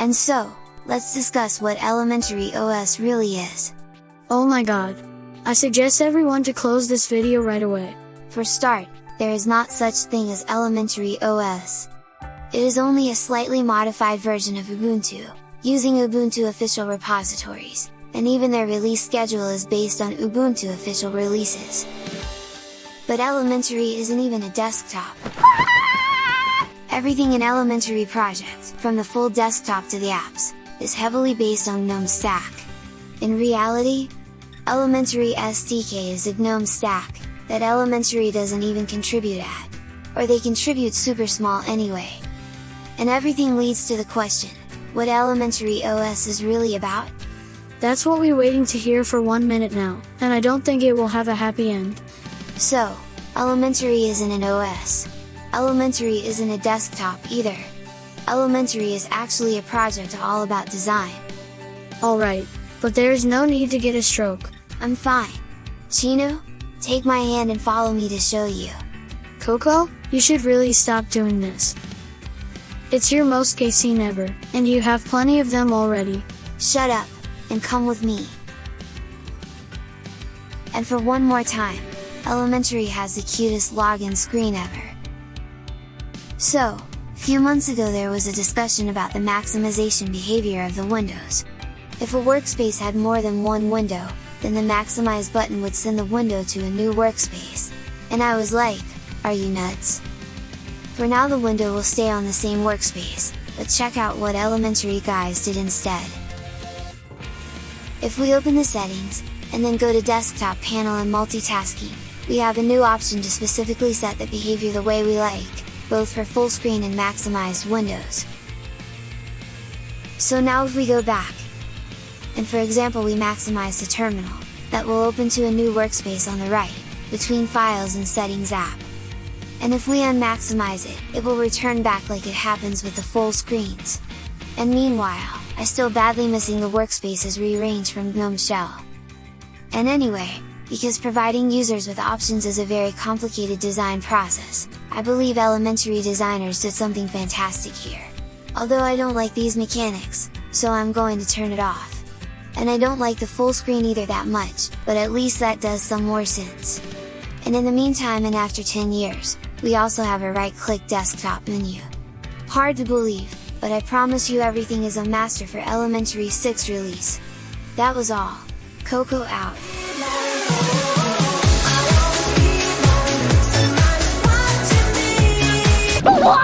And so, let's discuss what Elementary OS really is. Oh my god! I suggest everyone to close this video right away. For start, there is not such thing as Elementary OS. It is only a slightly modified version of Ubuntu, using Ubuntu official repositories, and even their release schedule is based on Ubuntu official releases. But Elementary isn't even a desktop. Everything in Elementary project, from the full desktop to the apps, is heavily based on GNOME Stack. In reality, Elementary SDK is a GNOME Stack, that Elementary doesn't even contribute at, or they contribute super small anyway. And everything leads to the question, what Elementary OS is really about? That's what we're waiting to hear for one minute now, and I don't think it will have a happy end. So, Elementary isn't an OS. Elementary isn't a desktop either. Elementary is actually a project all about design. Alright, but there is no need to get a stroke. I'm fine. Chino, take my hand and follow me to show you. Coco, you should really stop doing this. It's your most gay scene ever, and you have plenty of them already. Shut up, and come with me. And for one more time, Elementary has the cutest login screen ever. So, few months ago there was a discussion about the maximization behavior of the windows. If a workspace had more than one window, then the maximize button would send the window to a new workspace. And I was like, are you nuts? For now the window will stay on the same workspace, but check out what elementary guys did instead. If we open the settings, and then go to desktop panel and multitasking, we have a new option to specifically set the behavior the way we like, both for full screen and maximized windows. So now if we go back, and for example we maximize the terminal, that will open to a new workspace on the right, between Files and Settings app. And if we unmaximize it, it will return back like it happens with the full screens. And meanwhile, I still badly missing the workspaces rearranged from GNOME Shell. And anyway, because providing users with options is a very complicated design process, I believe elementary designers did something fantastic here. Although I don't like these mechanics, so I'm going to turn it off. And I don't like the full screen either that much, but at least that does some more sense. And in the meantime and after 10 years, we also have a right click desktop menu. Hard to believe, but I promise you everything is a master for Elementary 6 release. That was all. Coco out. What?